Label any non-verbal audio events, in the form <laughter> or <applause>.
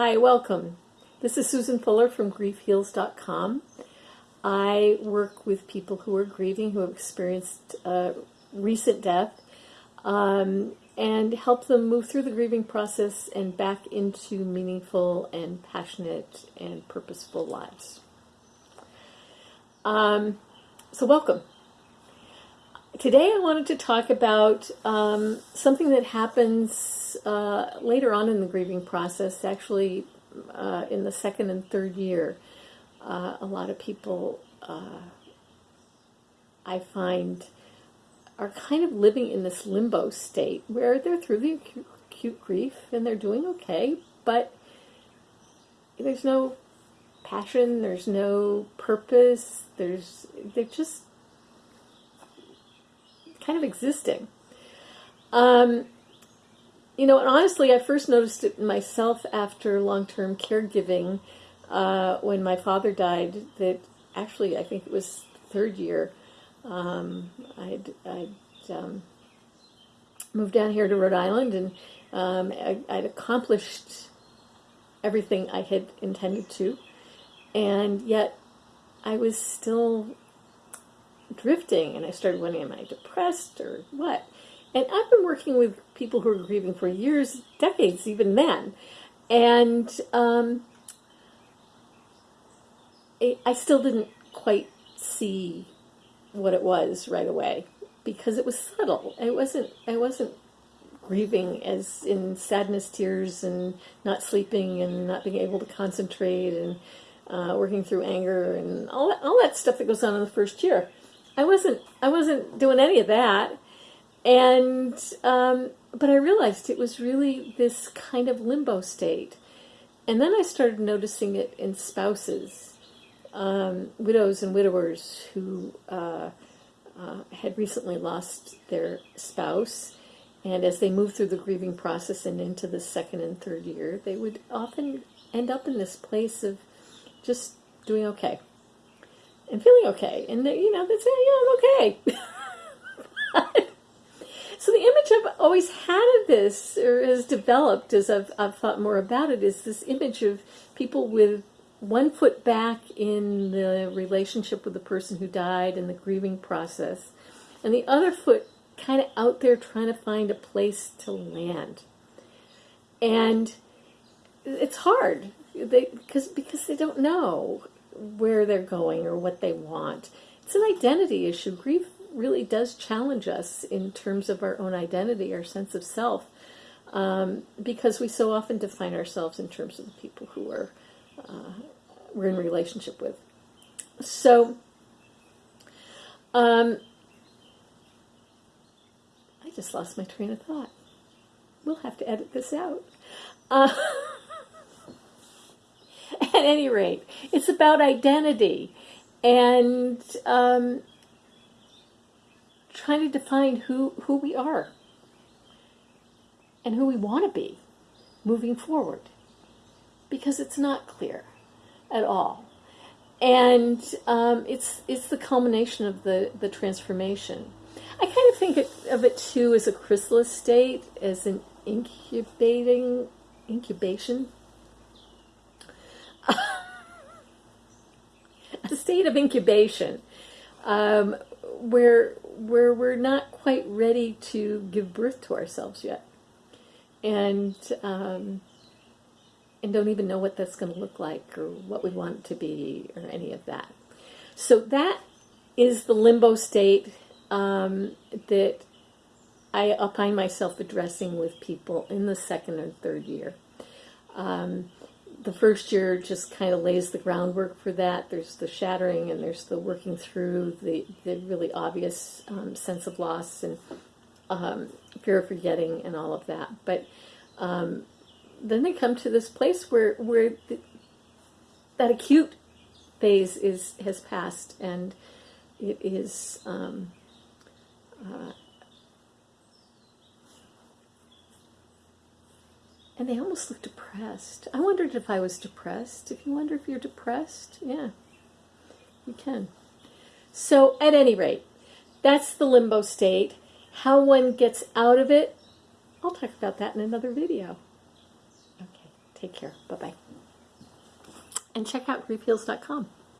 Hi, welcome. This is Susan Fuller from griefheals.com. I work with people who are grieving, who have experienced a recent death, um, and help them move through the grieving process and back into meaningful and passionate and purposeful lives. Um, so, welcome. Today, I wanted to talk about um, something that happens uh, later on in the grieving process, actually, uh, in the second and third year. Uh, a lot of people uh, I find are kind of living in this limbo state where they're through the acute, acute grief and they're doing okay, but there's no passion, there's no purpose, there's they're just kind of existing. Um, you know, and honestly, I first noticed it myself after long-term caregiving uh, when my father died. That actually, I think it was third year. Um, I'd, I'd um, moved down here to Rhode Island, and um, I, I'd accomplished everything I had intended to, and yet I was still drifting, and I started wondering, am I depressed or what? And I've been working with people who are grieving for years, decades, even then. And um, I still didn't quite see what it was right away because it was subtle. It wasn't. I wasn't grieving as in sadness, tears, and not sleeping, and not being able to concentrate, and uh, working through anger, and all that, all that stuff that goes on in the first year. I wasn't. I wasn't doing any of that. And um, but I realized it was really this kind of limbo state, and then I started noticing it in spouses, um, widows and widowers who uh, uh, had recently lost their spouse, and as they moved through the grieving process and into the second and third year, they would often end up in this place of just doing okay and feeling okay, and they, you know they'd say, "Yeah, I'm okay." <laughs> So the image I've always had of this, or has developed as I've, I've thought more about it, is this image of people with one foot back in the relationship with the person who died and the grieving process, and the other foot kind of out there trying to find a place to land. And it's hard they, because, because they don't know where they're going or what they want. It's an identity issue. Grief really does challenge us in terms of our own identity, our sense of self, um, because we so often define ourselves in terms of the people who are uh, we're in relationship with. So, um, I just lost my train of thought. We'll have to edit this out. Uh, <laughs> at any rate, it's about identity. And um, trying to define who, who we are and who we want to be moving forward because it's not clear at all. And um, it's, it's the culmination of the, the transformation. I kind of think of it too as a chrysalis state, as an incubating, incubation. a state of incubation um, where where we're not quite ready to give birth to ourselves yet, and um, and don't even know what that's going to look like or what we want to be or any of that. So that is the limbo state um, that I find myself addressing with people in the second or third year. Um, the first year just kind of lays the groundwork for that. There's the shattering and there's the working through the, the really obvious um, sense of loss and um, fear of forgetting and all of that. But um, then they come to this place where, where the, that acute phase is has passed and it is um, uh, And they almost look depressed. I wondered if I was depressed. If you wonder if you're depressed, yeah, you can. So, at any rate, that's the limbo state. How one gets out of it, I'll talk about that in another video. Okay, Take care. Bye bye. And check out griefheals.com.